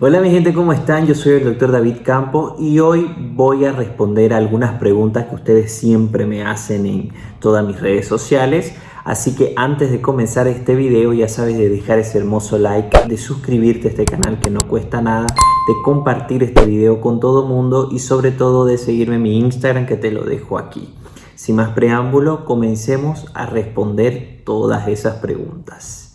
Hola mi gente, ¿cómo están? Yo soy el doctor David Campo y hoy voy a responder algunas preguntas que ustedes siempre me hacen en todas mis redes sociales. Así que antes de comenzar este video ya sabes de dejar ese hermoso like, de suscribirte a este canal que no cuesta nada, de compartir este video con todo mundo y sobre todo de seguirme en mi Instagram que te lo dejo aquí. Sin más preámbulo, comencemos a responder todas esas preguntas.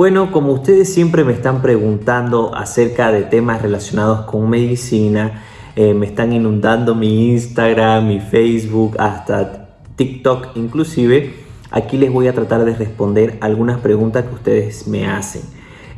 Bueno, como ustedes siempre me están preguntando acerca de temas relacionados con medicina, eh, me están inundando mi Instagram, mi Facebook, hasta TikTok inclusive, aquí les voy a tratar de responder algunas preguntas que ustedes me hacen.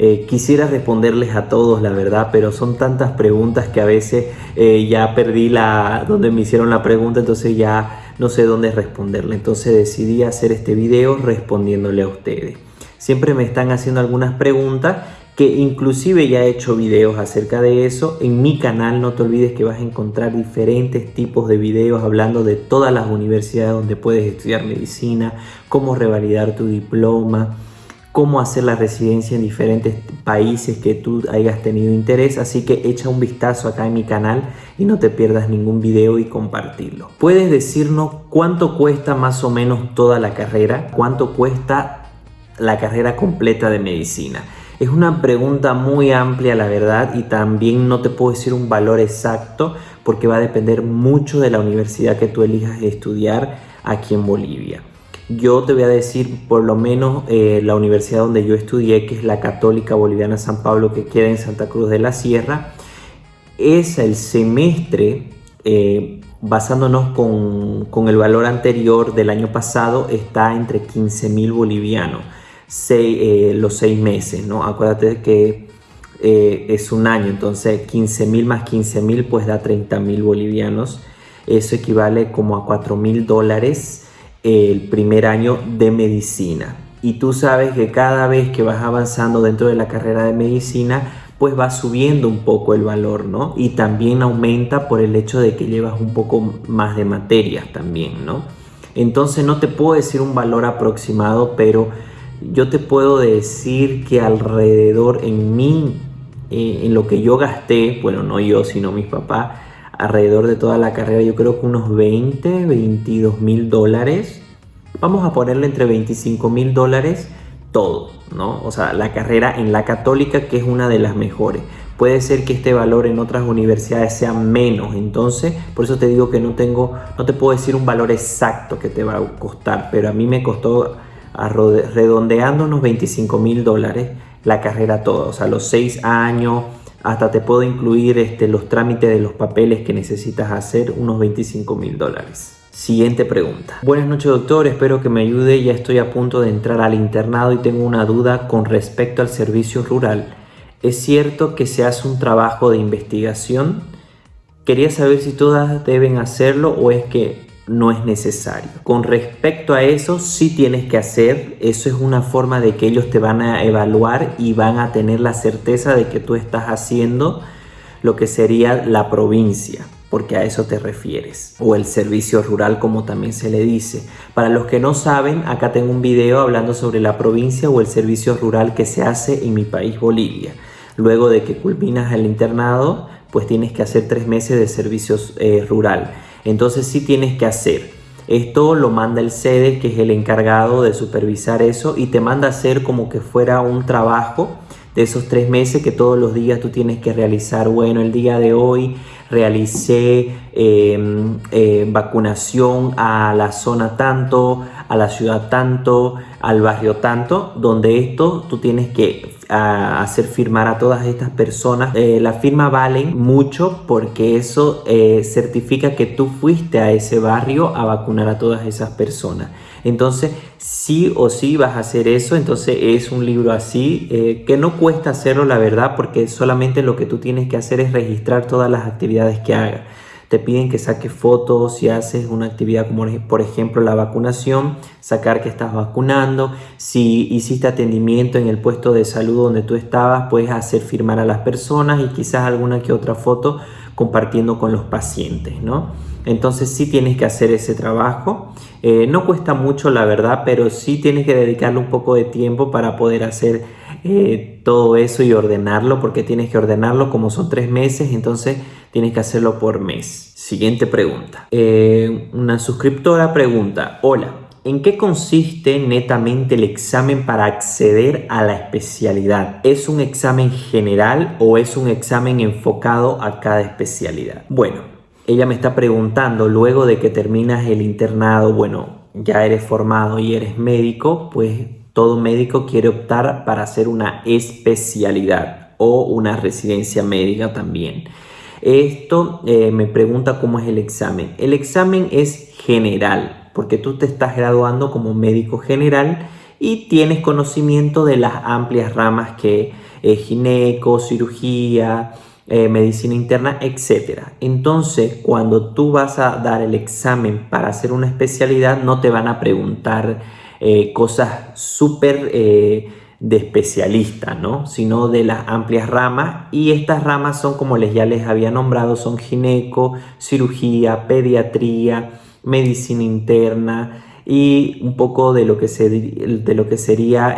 Eh, quisiera responderles a todos, la verdad, pero son tantas preguntas que a veces eh, ya perdí la donde me hicieron la pregunta, entonces ya no sé dónde responderle. Entonces decidí hacer este video respondiéndole a ustedes. Siempre me están haciendo algunas preguntas que inclusive ya he hecho videos acerca de eso. En mi canal no te olvides que vas a encontrar diferentes tipos de videos hablando de todas las universidades donde puedes estudiar medicina, cómo revalidar tu diploma, cómo hacer la residencia en diferentes países que tú hayas tenido interés. Así que echa un vistazo acá en mi canal y no te pierdas ningún video y compartirlo. Puedes decirnos cuánto cuesta más o menos toda la carrera, cuánto cuesta la carrera completa de medicina? Es una pregunta muy amplia la verdad y también no te puedo decir un valor exacto porque va a depender mucho de la universidad que tú elijas estudiar aquí en Bolivia. Yo te voy a decir por lo menos eh, la universidad donde yo estudié, que es la Católica Boliviana San Pablo, que queda en Santa Cruz de la Sierra. Es el semestre, eh, basándonos con, con, el valor anterior del año pasado, está entre 15 mil bolivianos. Eh, los seis meses, ¿no? Acuérdate que eh, es un año, entonces 15 mil más 15 mil pues da 30 mil bolivianos. Eso equivale como a 4 mil dólares el primer año de medicina. Y tú sabes que cada vez que vas avanzando dentro de la carrera de medicina, pues va subiendo un poco el valor, ¿no? Y también aumenta por el hecho de que llevas un poco más de materias también, ¿no? Entonces no te puedo decir un valor aproximado, pero yo te puedo decir que alrededor en mí, eh, en lo que yo gasté, bueno, no yo, sino mis papás, alrededor de toda la carrera, yo creo que unos 20, 22 mil dólares. Vamos a ponerle entre 25 mil dólares todo, ¿no? O sea, la carrera en la católica, que es una de las mejores. Puede ser que este valor en otras universidades sea menos, entonces, por eso te digo que no tengo, no te puedo decir un valor exacto que te va a costar, pero a mí me costó redondeando unos 25 mil dólares la carrera toda, o sea, los seis años, hasta te puedo incluir este, los trámites de los papeles que necesitas hacer, unos 25 mil dólares. Siguiente pregunta. Buenas noches doctor, espero que me ayude, ya estoy a punto de entrar al internado y tengo una duda con respecto al servicio rural. ¿Es cierto que se hace un trabajo de investigación? Quería saber si todas deben hacerlo o es que no es necesario. Con respecto a eso, sí tienes que hacer, eso es una forma de que ellos te van a evaluar y van a tener la certeza de que tú estás haciendo lo que sería la provincia, porque a eso te refieres, o el servicio rural como también se le dice. Para los que no saben, acá tengo un video hablando sobre la provincia o el servicio rural que se hace en mi país Bolivia. Luego de que culminas el internado, pues tienes que hacer tres meses de servicios eh, rural entonces sí tienes que hacer. Esto lo manda el sede, que es el encargado de supervisar eso, y te manda a hacer como que fuera un trabajo de esos tres meses que todos los días tú tienes que realizar. Bueno, el día de hoy realicé em, eh, vacunación a la zona tanto, a la ciudad tanto, al barrio tanto, donde esto tú tienes que hacer firmar a todas estas personas. Eh, la firma valen mucho porque eso eh, certifica que tú fuiste a ese barrio a vacunar a todas esas personas. Entonces, sí o sí vas a hacer eso. Entonces, es un libro así eh, que no cuesta hacerlo, la verdad, porque solamente lo que tú tienes que hacer es registrar todas las actividades que hagas. Te piden que saques fotos si haces una actividad como por ejemplo la vacunación, sacar que estás vacunando. Si hiciste atendimiento en el puesto de salud donde tú estabas, puedes hacer firmar a las personas y quizás alguna que otra foto compartiendo con los pacientes, ¿no? Entonces sí tienes que hacer ese trabajo. Eh, no cuesta mucho la verdad, pero sí tienes que dedicarle un poco de tiempo para poder hacer eh, todo eso y ordenarlo, porque tienes que ordenarlo como son tres meses, entonces tienes que hacerlo por mes. Siguiente pregunta. Eh, una suscriptora pregunta, hola, ¿En qué consiste netamente el examen para acceder a la especialidad? ¿Es un examen general o es un examen enfocado a cada especialidad? Bueno, ella me está preguntando, luego de que terminas el internado, bueno, ya eres formado y eres médico, pues todo médico quiere optar para hacer una especialidad o una residencia médica también. Esto eh, me pregunta cómo es el examen. El examen es general, porque tú te estás graduando como médico general y tienes conocimiento de las amplias ramas que es gineco, cirugía, eh, medicina interna, etc. Entonces, cuando tú vas a dar el examen para hacer una especialidad, no te van a preguntar eh, cosas súper eh, de especialista, ¿no? Sino de las amplias ramas. Y estas ramas son, como les ya les había nombrado, son gineco, cirugía, pediatría, medicina interna y un poco de lo que, se, de lo que sería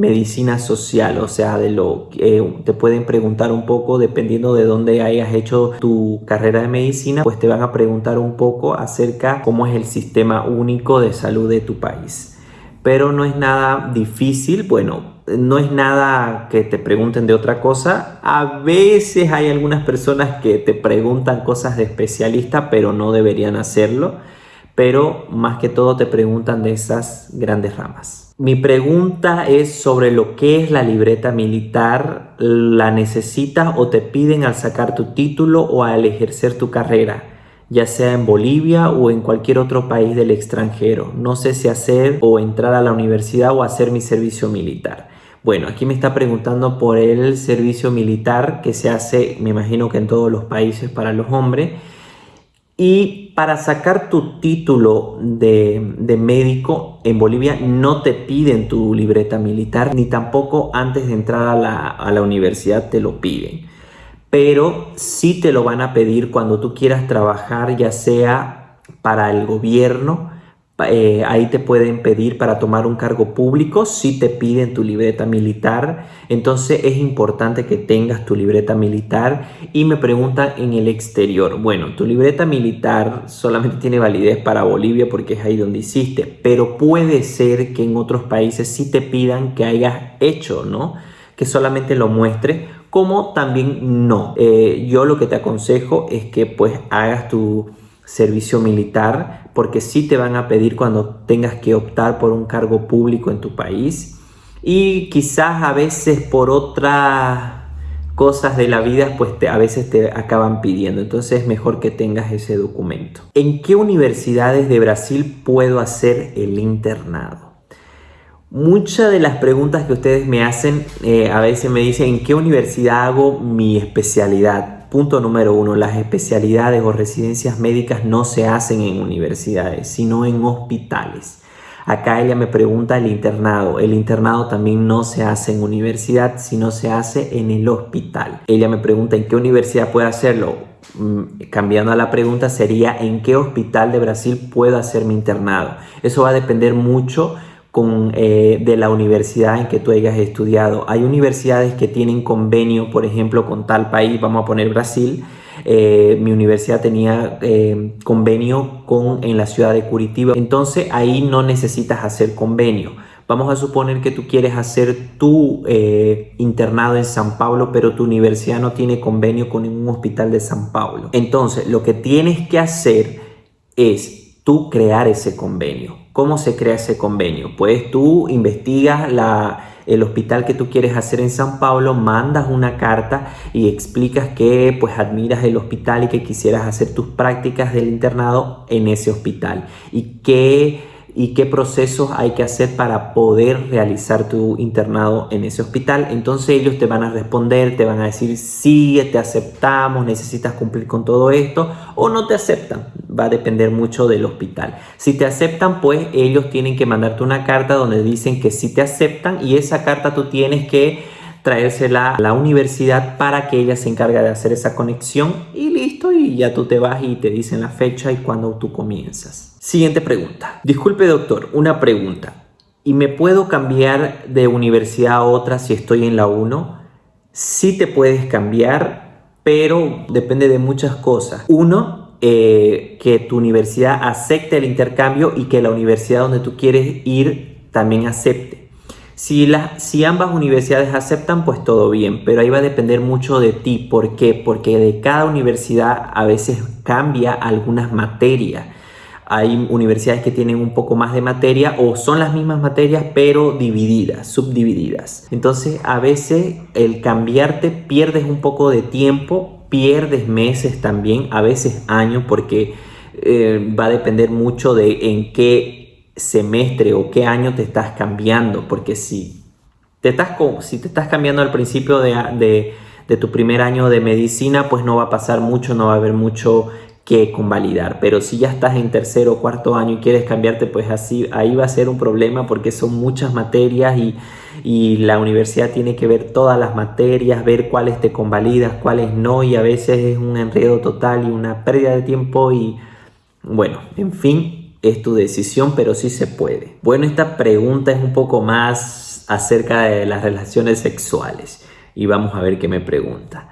medicina social, o sea, de lo que eh, te pueden preguntar un poco dependiendo de dónde hayas hecho tu carrera de medicina, pues te van a preguntar un poco acerca cómo es el sistema único de salud de tu país. Pero no es nada difícil, bueno, no es nada que te pregunten de otra cosa. A veces hay algunas personas que te preguntan cosas de especialista, pero no deberían hacerlo. Pero más que todo te preguntan de esas grandes ramas. Mi pregunta es sobre lo que es la libreta militar. ¿La necesitas o te piden al sacar tu título o al ejercer tu carrera? ya sea en Bolivia o en cualquier otro país del extranjero. No sé si hacer o entrar a la universidad o hacer mi servicio militar. Bueno, aquí me está preguntando por el servicio militar que se hace, me imagino que en todos los países para los hombres. Y para sacar tu título de, médico en Bolivia no te piden tu libreta militar, ni tampoco antes de entrar a la, a la universidad te lo piden. Pero sí te lo van a pedir cuando tú quieras trabajar, ya sea para el gobierno, eh, ahí te pueden pedir para tomar un cargo público si te piden tu libreta militar. Entonces es importante que tengas tu libreta militar y me preguntan en el exterior. Bueno, tu libreta militar solamente tiene validez para Bolivia porque es ahí donde hiciste, pero puede ser que en otros países sí te pidan que hayas hecho, ¿no? Que solamente lo muestres como también no. Eh, yo lo que te aconsejo es que pues hagas tu servicio militar, porque sí te van a pedir cuando tengas que optar por un cargo público en tu país y quizás a veces por otras cosas de la vida pues a veces te acaban pidiendo entonces es mejor que tengas ese documento ¿en qué universidades de Brasil puedo hacer el internado? Muchas de las preguntas que ustedes me hacen eh, a veces me dicen ¿en qué universidad hago mi especialidad? Punto número uno, las especialidades o residencias médicas no se hacen en universidades, sino en hospitales. Acá ella me pregunta el internado. El internado también no se hace en universidad, sino se hace en el hospital. Ella me pregunta en qué universidad puede hacerlo. Mm, cambiando a la pregunta sería en qué hospital de Brasil puedo hacer mi internado. Eso va a depender mucho con, eh, de la universidad en que tú hayas estudiado. Hay universidades que tienen convenio, por ejemplo, con tal país, vamos a poner Brasil. Eh, mi universidad tenía eh, convenio con, en la ciudad de Curitiba, entonces ahí no necesitas hacer convenio. Vamos a suponer que tú quieres hacer tu internado en San Pablo, pero tu universidad no tiene convenio con ningún hospital de San Pablo. Entonces, lo que tienes que hacer es tú crear ese convenio. ¿Cómo se crea ese convenio? Pues tú investigas el hospital que tú quieres hacer en San Pablo, mandas una carta y explicas que pues admiras el hospital y que quisieras hacer tus prácticas del internado en ese hospital y que y qué procesos hay que hacer para poder realizar tu internado en ese hospital. Entonces ellos te van a responder, te van a decir sí, te aceptamos, necesitas cumplir con todo esto o no te aceptan. Va a depender mucho del hospital. Si te aceptan, pues ellos tienen que mandarte una carta donde dicen que sí te aceptan y esa carta tú tienes que traérsela a la universidad para que ella se encargue de hacer esa conexión y listo, y ya tú te vas y te dicen la fecha y cuando tú comienzas. Siguiente pregunta. Disculpe doctor, una pregunta. ¿Y me puedo cambiar de universidad a otra si estoy en la 1? Sí te puedes cambiar, pero depende de muchas cosas. Uno, eh, que tu universidad acepte el intercambio y que la universidad donde tú quieres ir también acepte. Si, si ambas universidades aceptan, pues todo bien, pero ahí va a depender mucho de ti. ¿Por qué? Porque de cada universidad a veces cambia algunas materias. Hay universidades que tienen un poco más de materia o son las mismas materias pero divididas, subdivididas. Entonces a veces el cambiarte pierdes un poco de tiempo, pierdes meses también, a veces años porque eh, va a depender mucho de en qué semestre o qué año te estás cambiando, porque si te estás, si te estás cambiando al principio de, de, tu primer año de medicina, pues no va a pasar mucho, no va a haber mucho que convalidar. Pero si ya estás en tercero o cuarto año y quieres cambiarte, pues así ahí va a ser un problema porque son muchas materias y, y la universidad tiene que ver todas las materias, ver cuáles te convalidas, cuáles no y a veces es un enredo total y una pérdida de tiempo y bueno, en fin, es tu decisión, pero sí se puede. Bueno, esta pregunta es un poco más acerca de las relaciones sexuales y vamos a ver qué me pregunta.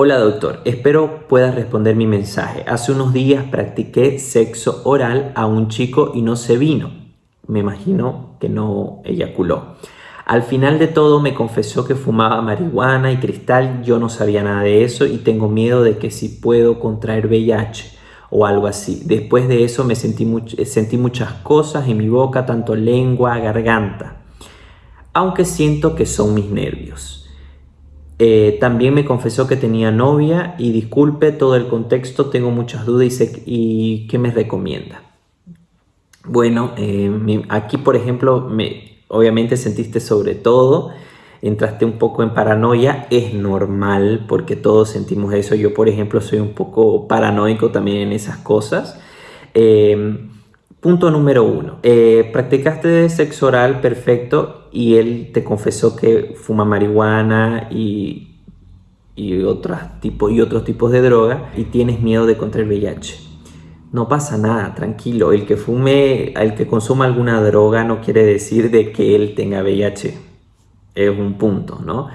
Hola doctor, espero puedas responder mi mensaje. Hace unos días practiqué sexo oral a un chico y no se vino. Me imagino que no eyaculó. Al final de todo me confesó que fumaba marihuana y cristal. Yo no sabía nada de eso y tengo miedo de que si puedo contraer VIH o algo así. Después de eso me sentí, sentí muchas cosas en mi boca, tanto lengua, garganta, aunque siento que son mis nervios. Eh, también me confesó que tenía novia y disculpe todo el contexto, tengo muchas dudas y, y ¿qué me recomienda? Bueno, eh, aquí por ejemplo, me, obviamente sentiste sobre todo entraste un poco en paranoia, es normal porque todos sentimos eso. Yo, por ejemplo, soy un poco paranoico también en esas cosas. Em, punto número uno, eh, practicaste sexo oral perfecto y él te confesó que fuma marihuana y, y, otros, tipos, y otros tipos de droga y tienes miedo de contraer VIH. No pasa nada, tranquilo. El que fume, el que consuma alguna droga no quiere decir de que él tenga VIH es un punto, ¿no?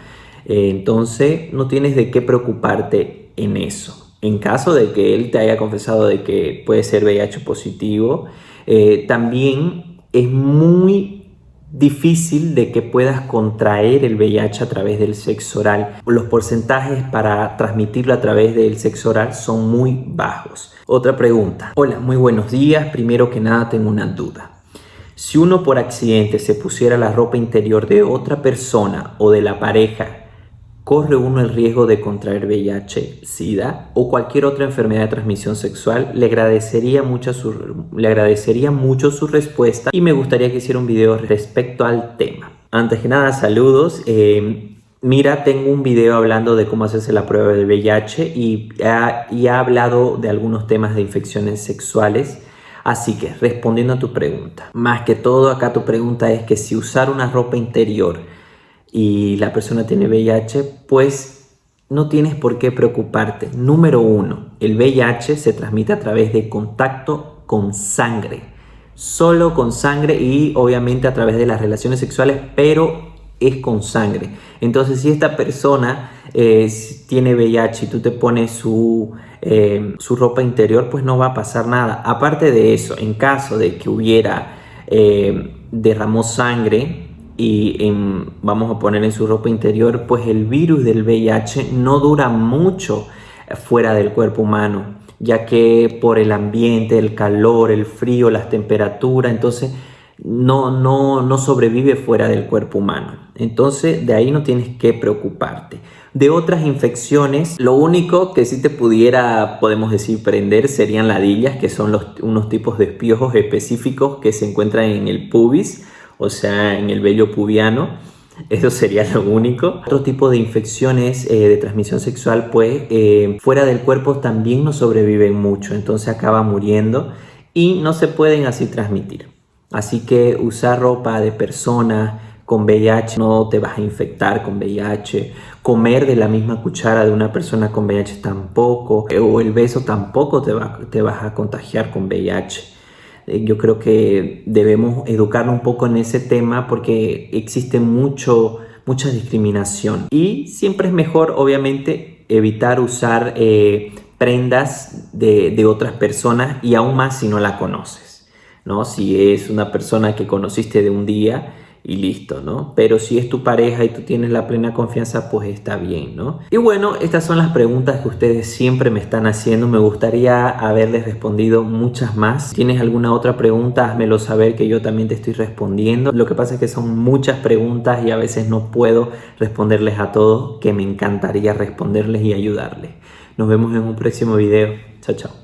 Eh, entonces no tienes de qué preocuparte en eso. En caso de que él te haya confesado de que puede ser VIH positivo, eh, también es muy difícil de que puedas contraer el VIH a través del sexo oral. Los porcentajes para transmitirlo a través del sexo oral son muy bajos. Otra pregunta. Hola, muy buenos días. Primero que nada tengo una duda. Si uno por accidente se pusiera la ropa interior de otra persona o de la pareja, corre uno el riesgo de contraer VIH, SIDA o cualquier otra enfermedad de transmisión sexual. Le agradecería mucho su, le agradecería mucho su respuesta y me gustaría que hiciera un video respecto al tema. Antes que nada, saludos. Eh, mira, tengo un video hablando de cómo hacerse la prueba del VIH y y ha hablado de algunos temas de infecciones sexuales Así que respondiendo a tu pregunta, más que todo acá tu pregunta es que si usar una ropa interior y la persona tiene VIH, pues no tienes por qué preocuparte. Número uno, el VIH se transmite a través de contacto con sangre. Solo con sangre y obviamente a través de las relaciones sexuales, pero es con sangre. Entonces si esta persona eh, tiene VIH y tú te pones su eh, su ropa interior, pues no va a pasar nada. Aparte de eso, en caso de que hubiera eh, derramó sangre y vamos a poner en su ropa interior, pues el virus del VIH no dura mucho fuera del cuerpo humano, ya que por el ambiente, el calor, el frío, las temperaturas, entonces no, no, no sobrevive fuera del cuerpo humano. Entonces de ahí no tienes que preocuparte. De otras infecciones, lo único que sí te pudiera, podemos decir, prender serían ladillas, que son unos tipos de espiojos específicos que se encuentran en el pubis, o sea, en el vello pubiano. Eso sería lo único. Otro tipo de infecciones eh, de transmisión sexual, pues eh, fuera del cuerpo también no sobreviven mucho, entonces acaba muriendo y no se pueden así transmitir. Así que usar ropa de personas con VIH, no te vas a infectar con VIH, comer de la misma cuchara de una persona con VIH tampoco, eh, o el beso tampoco te, te vas a contagiar con VIH. Eh, yo creo que debemos educarnos un poco en ese tema porque existe mucho, mucha discriminación y siempre es mejor obviamente evitar usar eh, prendas de, de otras personas y aún más si no la conoces. ¿no? Si es una persona que conociste de un día, y listo, ¿no? Pero si es tu pareja y tú tienes la plena confianza, pues está bien, ¿no? Y bueno, estas son las preguntas que ustedes siempre me están haciendo. Me gustaría haberles respondido muchas más. Si tienes alguna otra pregunta, házmelo saber que yo también te estoy respondiendo. Lo que pasa es que son muchas preguntas y a veces no puedo responderles a todos, que me encantaría responderles y ayudarles. Nos vemos en un próximo video. Chao, chao.